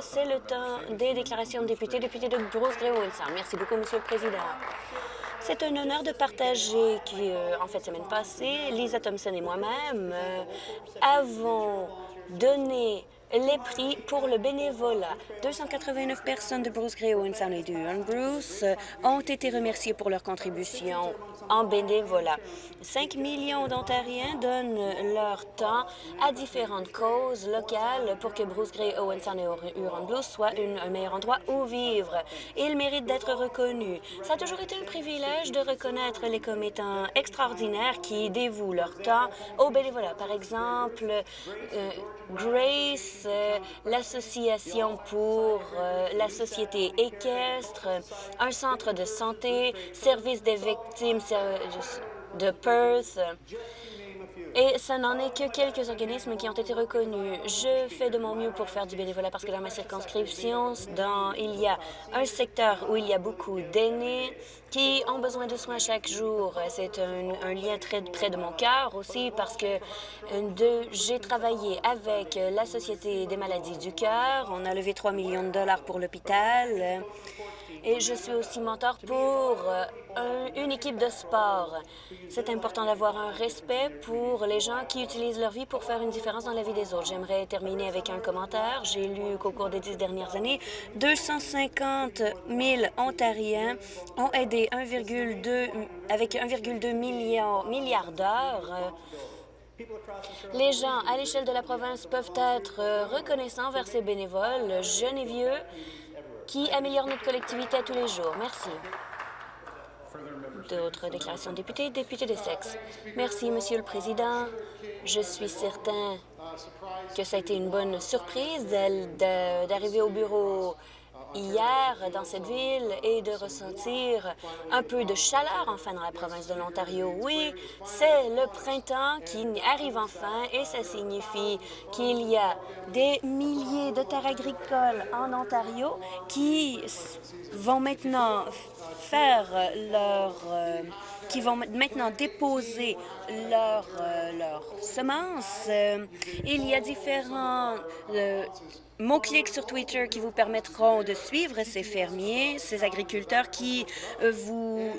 C'est le temps des déclarations de députés. Député de Bruce Grey Merci beaucoup, Monsieur le Président. C'est un honneur de partager qu'en en fait, semaine passée, Lisa Thompson et moi-même euh, avons donné les prix pour le bénévolat. 289 personnes de Bruce Grey Sound et du Bruce ont été remerciées pour leur contribution en bénévolat. 5 millions d'Ontariens donnent leur temps à différentes causes locales pour que Bruce Grey, Owen Sound et Huron Blues soient un meilleur endroit où vivre. Ils méritent d'être reconnus. Ça a toujours été un privilège de reconnaître les commettants extraordinaires qui dévouent leur temps au bénévolat. Par exemple, euh, Grace, euh, l'Association pour euh, la société équestre, un centre de santé, service des victimes de Perth, et ça n'en est que quelques organismes qui ont été reconnus. Je fais de mon mieux pour faire du bénévolat parce que dans ma circonscription, il y a un secteur où il y a beaucoup d'aînés qui ont besoin de soins chaque jour. C'est un, lien très près de mon cœur aussi parce que j'ai travaillé avec la Société des maladies du cœur. On a levé 3 millions de dollars pour l'hôpital et je suis aussi mentor pour euh, une équipe de sport. C'est important d'avoir un respect pour les gens qui utilisent leur vie pour faire une différence dans la vie des autres. J'aimerais terminer avec un commentaire. J'ai lu qu'au cours des dix dernières années, 250 000 Ontariens ont aidé 1,2 avec 1,2 milliard, d'heures les gens à l'échelle de la province peuvent être reconnaissants vers ces bénévoles, jeunes et vieux, qui améliore notre collectivité à tous les jours. Merci. D'autres déclarations de députés, député de sexe. Merci, Monsieur le Président. Je suis certain que ça a été une bonne surprise d'arriver au bureau hier dans cette ville et de ressentir un peu de chaleur enfin dans la province de l'Ontario. Oui, c'est le printemps qui arrive enfin et ça signifie qu'il y a des milliers de terres agricoles en Ontario qui vont maintenant faire leur... Euh, qui vont maintenant déposer leurs leur semences. Euh, il y a différents euh, mots-clics sur Twitter qui vous permettront de suivre ces fermiers, ces agriculteurs qui euh, vous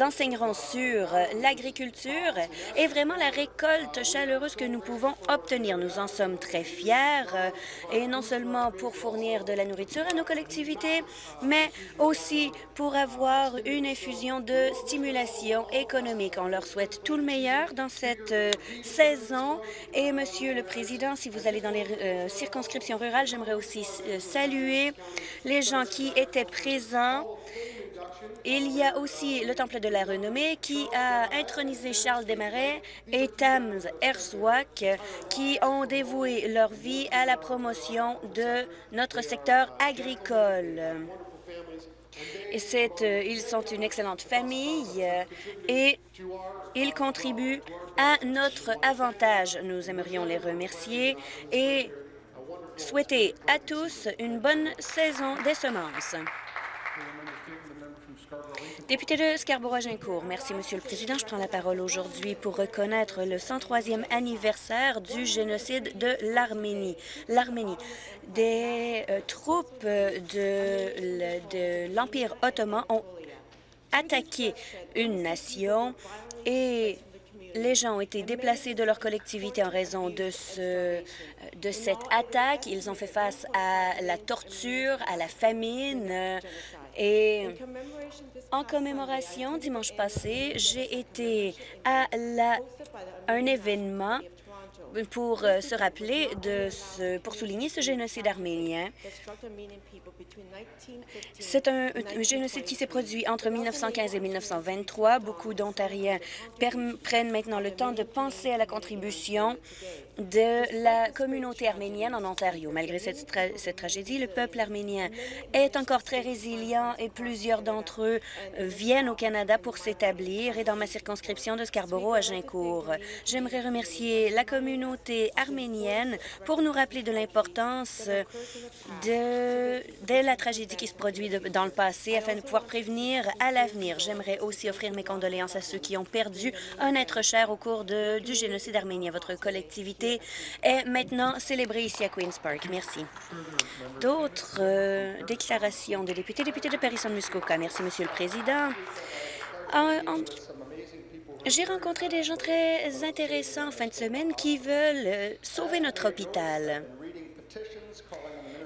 enseigneront sur l'agriculture et vraiment la récolte chaleureuse que nous pouvons obtenir. Nous en sommes très fiers euh, et non seulement pour fournir de la nourriture à nos collectivités, mais aussi pour avoir une infusion de stimulation économique. On leur souhaite tout le meilleur dans cette euh, saison. Et, Monsieur le Président, si vous allez dans les euh, circonscriptions rurales, j'aimerais aussi saluer les gens qui étaient présents il y a aussi le Temple de la Renommée qui a intronisé Charles Desmarais et Tams Herzwak qui ont dévoué leur vie à la promotion de notre secteur agricole. Euh, ils sont une excellente famille euh, et ils contribuent à notre avantage. Nous aimerions les remercier et souhaiter à tous une bonne saison des semences. Député de Scarborough-Gincourt, merci, Monsieur le Président. Je prends la parole aujourd'hui pour reconnaître le 103e anniversaire du génocide de l'Arménie. L'Arménie, des euh, troupes de l'Empire ottoman ont attaqué une nation et les gens ont été déplacés de leur collectivité en raison de, ce, de cette attaque. Ils ont fait face à la torture, à la famine, et en commémoration, dimanche passé, j'ai été à la, un événement pour euh, se rappeler de ce, pour souligner ce génocide arménien. C'est un, génocide qui s'est produit entre 1915 et 1923. Beaucoup d'Ontariens prennent maintenant le temps de penser à la contribution de la communauté arménienne en Ontario. Malgré cette, tragédie, le peuple arménien est encore très résilient et plusieurs d'entre eux viennent au Canada pour s'établir et dans ma circonscription de Scarborough à Gincourt. J'aimerais remercier la communauté arménienne pour nous rappeler de l'importance de, la tragédie qui se produit dans le passé afin de pouvoir prévenir à l'avenir. J'aimerais aussi offrir mes condoléances à ceux qui ont perdu un être cher au cours du génocide arménien. Votre collectivité est maintenant célébrée ici à Queen's Park. Merci. D'autres euh, déclarations de députés. Député de Paris-Muskoka. Merci, Monsieur le Président. En, en, j'ai rencontré des gens très intéressants en fin de semaine qui veulent euh, sauver notre hôpital.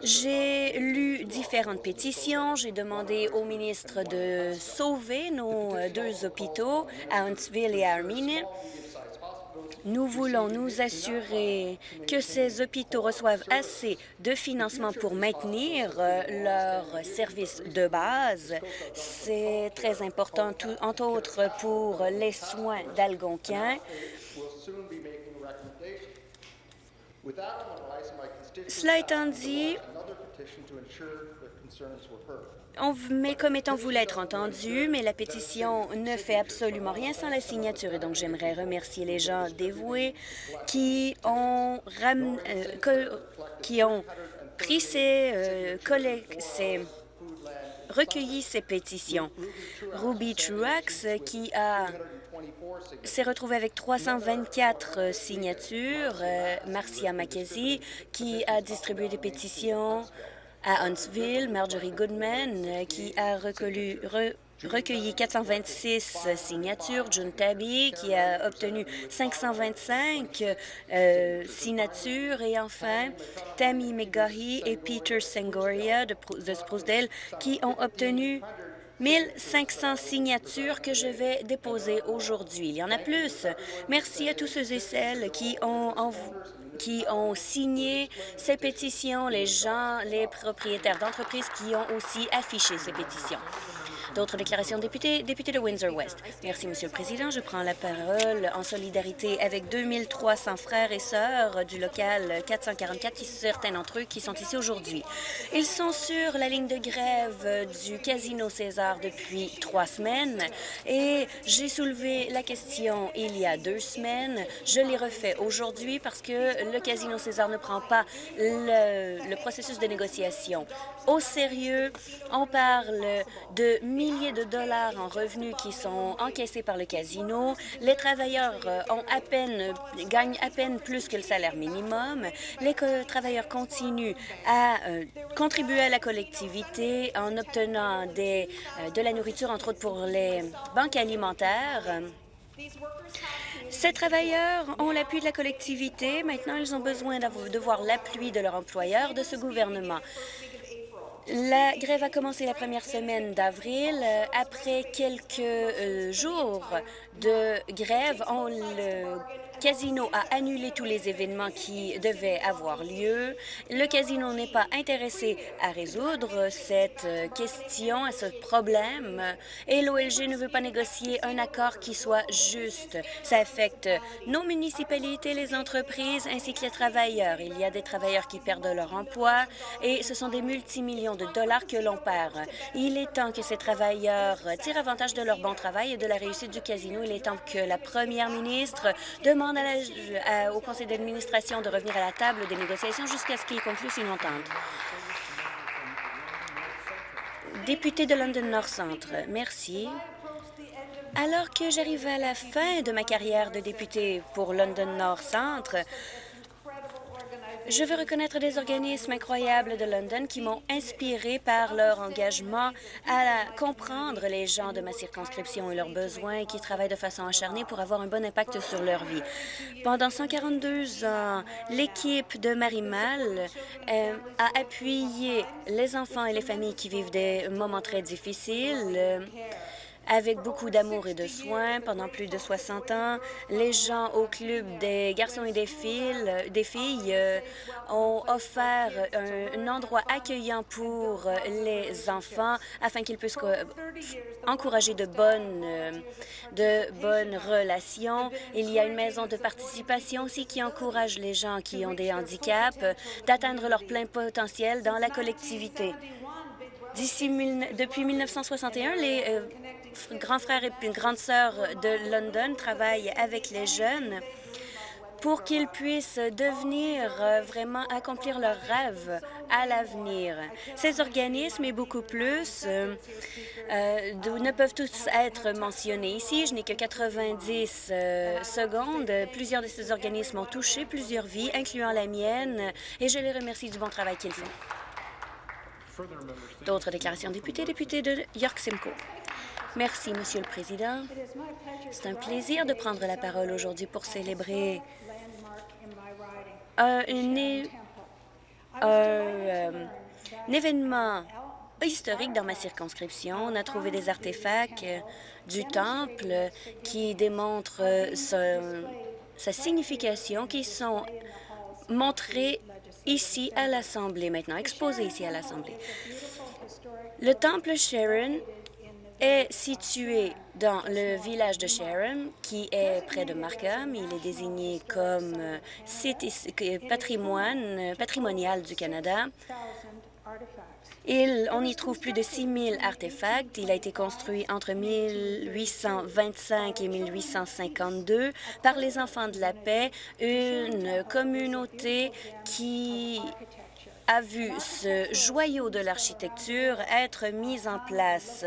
J'ai lu différentes pétitions. J'ai demandé au ministre de sauver nos euh, deux hôpitaux à Huntsville et à Armine. Nous voulons nous assurer que ces hôpitaux reçoivent assez de financement pour maintenir euh, leurs services de base. C'est très important, tout, entre autres, pour les soins d'Algonquin. Cela étant dit, on, mais comme étant être entendu, mais la pétition ne fait absolument rien sans la signature. Et donc, j'aimerais remercier les gens dévoués qui ont, euh, qui ont pris ces, euh, ces recueilli ces pétitions. Ruby Truax, qui a s'est retrouvé avec 324 signatures. Euh, Marcia McKenzie, qui a distribué des pétitions à Huntsville, Marjorie Goodman, euh, qui a recueilli, re, recueilli 426 signatures, June Tabby, qui a obtenu 525 euh, signatures, et enfin Tammy McGaughy et Peter Sengoria de, de Sprucedale, qui ont obtenu 1500 signatures que je vais déposer aujourd'hui. Il y en a plus. Merci à tous ceux et celles qui ont, qui ont signé ces pétitions, les gens, les propriétaires d'entreprises qui ont aussi affiché ces pétitions. D'autres déclarations de députés. Député de Windsor-West. Merci, Monsieur le Président. Je prends la parole en solidarité avec 2300 frères et sœurs du local 444, qui, certains d'entre eux qui sont ici aujourd'hui. Ils sont sur la ligne de grève du Casino César depuis trois semaines et j'ai soulevé la question il y a deux semaines. Je l'ai refait aujourd'hui parce que le Casino César ne prend pas le, le processus de négociation au sérieux. On parle de milliers de dollars en revenus qui sont encaissés par le casino. Les travailleurs euh, à peine, gagnent à peine plus que le salaire minimum. Les travailleurs continuent à euh, contribuer à la collectivité en obtenant euh, de la nourriture, entre autres pour les banques alimentaires. Ces travailleurs ont l'appui de la collectivité. Maintenant, ils ont besoin de voir l'appui de leur employeur, de ce gouvernement. La grève a commencé la première semaine d'avril. Euh, après quelques euh, jours de grève, le casino a annulé tous les événements qui devaient avoir lieu. Le casino n'est pas intéressé à résoudre cette question, à ce problème, et l'OLG ne veut pas négocier un accord qui soit juste. Ça affecte nos municipalités, les entreprises, ainsi que les travailleurs. Il y a des travailleurs qui perdent leur emploi, et ce sont des multimillions de dollars que l'on perd. Il est temps que ces travailleurs tirent avantage de leur bon travail et de la réussite du casino. Il est temps que la première ministre demande au conseil d'administration de revenir à la table des négociations jusqu'à ce qu'il conclue une entente. Député de London North Centre, merci. Alors que j'arrive à la fin de ma carrière de député pour London North Centre, je veux reconnaître des organismes incroyables de London qui m'ont inspiré par leur engagement à comprendre les gens de ma circonscription et leurs besoins et qui travaillent de façon acharnée pour avoir un bon impact sur leur vie. Pendant 142 ans, l'équipe de Marimal euh, a appuyé les enfants et les familles qui vivent des moments très difficiles avec beaucoup d'amour et de soins pendant plus de 60 ans. Les gens au Club des garçons et des filles, des filles euh, ont offert un, endroit accueillant pour les enfants afin qu'ils puissent encourager de bonnes, euh, de bonnes relations. Il y a une maison de participation aussi qui encourage les gens qui ont des handicaps d'atteindre leur plein potentiel dans la collectivité. D'ici, depuis 1961, les euh, grands frères et grandes sœurs de London travaillent avec les jeunes pour qu'ils puissent devenir euh, vraiment accomplir leurs rêves à l'avenir. Ces organismes et beaucoup plus euh, euh, ne peuvent tous être mentionnés ici. Je n'ai que 90 secondes. Plusieurs de ces organismes ont touché plusieurs vies, incluant la mienne, et je les remercie du bon travail qu'ils font. D'autres déclarations députés, député de York Simcoe. Merci, Monsieur le Président. C'est un plaisir de prendre la parole aujourd'hui pour célébrer un, euh, un événement historique dans ma circonscription. On a trouvé des artefacts du temple qui démontrent sa signification, qui sont montrés ici à l'Assemblée maintenant, exposés ici à l'Assemblée. Le temple Sharon est situé dans le village de Sharon, qui est près de Markham. Il est désigné comme euh, site patrimoine euh, patrimonial du Canada. Il, on y trouve plus de 6 000 artefacts. Il a été construit entre 1825 et 1852 par les Enfants de la Paix, une communauté qui a vu ce joyau de l'architecture être mis en place.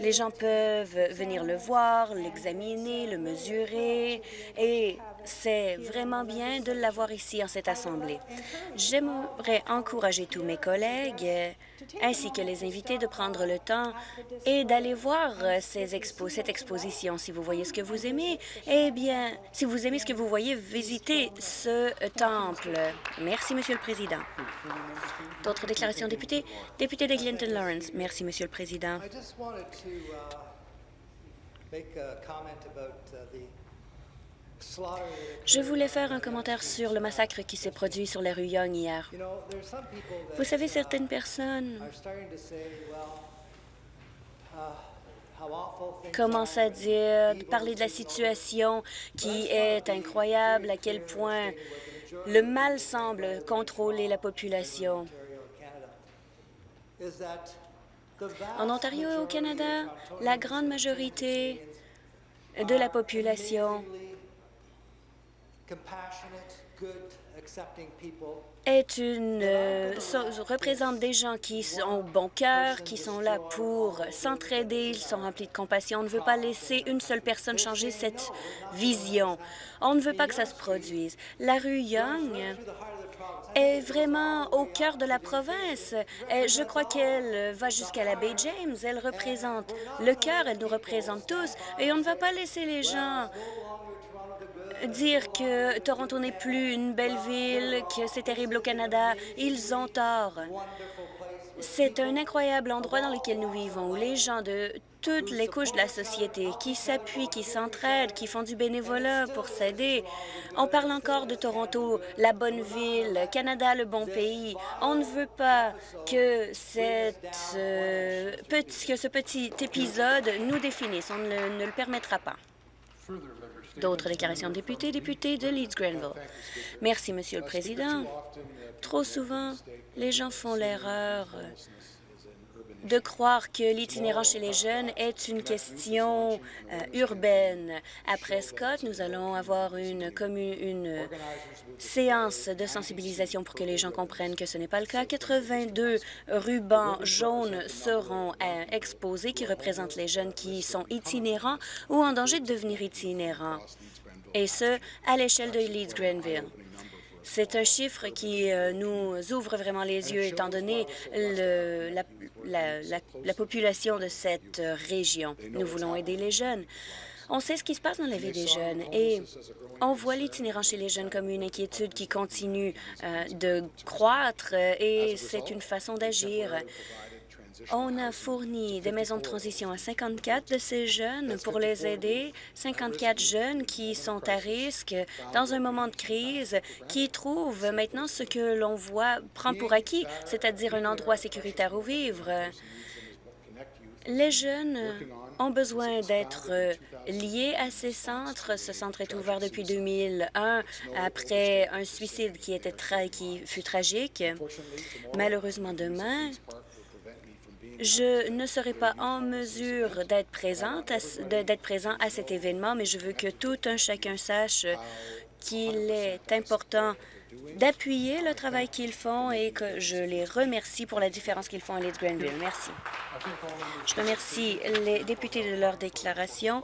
Les gens peuvent venir le voir, l'examiner, le mesurer et c'est vraiment bien de l'avoir ici en cette Assemblée. J'aimerais encourager tous mes collègues ainsi que les invités de prendre le temps et d'aller voir ces cette exposition. Si vous voyez ce que vous aimez, eh bien, si vous aimez ce que vous voyez, visitez ce temple. Merci, Monsieur le Président. D'autres déclarations, députés? Député de Clinton Lawrence. Merci, Monsieur le Président. Je voulais faire un commentaire sur le massacre qui s'est produit sur la rue Young hier. Vous savez, certaines personnes commencent à dire, parler de la situation qui est incroyable, à quel point le mal semble contrôler la population. En Ontario et au Canada, la grande majorité de la population est une euh, représente des gens qui ont bon cœur, qui sont là pour s'entraider, ils sont remplis de compassion. On ne veut pas laisser une seule personne changer cette vision. On ne veut pas que ça se produise. La rue Young est vraiment au cœur de la province. je crois qu'elle va jusqu'à la baie James. Elle représente le cœur, elle nous représente tous. Et on ne va pas laisser les gens dire que Toronto n'est plus une belle ville, que c'est terrible au Canada, ils ont tort. C'est un incroyable endroit dans lequel nous vivons, où les gens de toutes les couches de la société qui s'appuient, qui s'entraident, qui font du bénévolat pour s'aider. On parle encore de Toronto, la bonne ville, Canada, le bon pays. On ne veut pas que, cette, euh, que ce petit épisode nous définisse. On ne, le permettra pas. D'autres déclarations de députés, députés de Leeds-Grenville. Merci, Monsieur le Président. Trop souvent, les gens font l'erreur de croire que l'itinérant chez les jeunes est une question euh, urbaine. Après Scott, nous allons avoir une, une séance de sensibilisation pour que les gens comprennent que ce n'est pas le cas. 82 rubans jaunes seront euh, exposés qui représentent les jeunes qui sont itinérants ou en danger de devenir itinérants, et ce, à l'échelle de Leeds-Grenville. C'est un chiffre qui euh, nous ouvre vraiment les yeux, étant donné la, population de cette région. Nous voulons aider les jeunes. On sait ce qui se passe dans la vie des jeunes et on voit l'itinérant chez les jeunes comme une inquiétude qui continue euh, de croître et c'est une façon d'agir. On a fourni des maisons de transition à 54 de ces jeunes pour les aider, 54 jeunes qui sont à risque dans un moment de crise, qui trouvent maintenant ce que l'on voit, prend pour acquis, c'est-à-dire un endroit sécuritaire où vivre. Les jeunes ont besoin d'être liés à ces centres. Ce centre est ouvert depuis 2001 après un suicide qui, était qui fut tragique. Malheureusement, demain, je ne serai pas en mesure d'être présente, présent à cet événement, mais je veux que tout un chacun sache qu'il est important d'appuyer le travail qu'ils font et que je les remercie pour la différence qu'ils font à Leeds Grenville. Merci. Je remercie les députés de leur déclaration.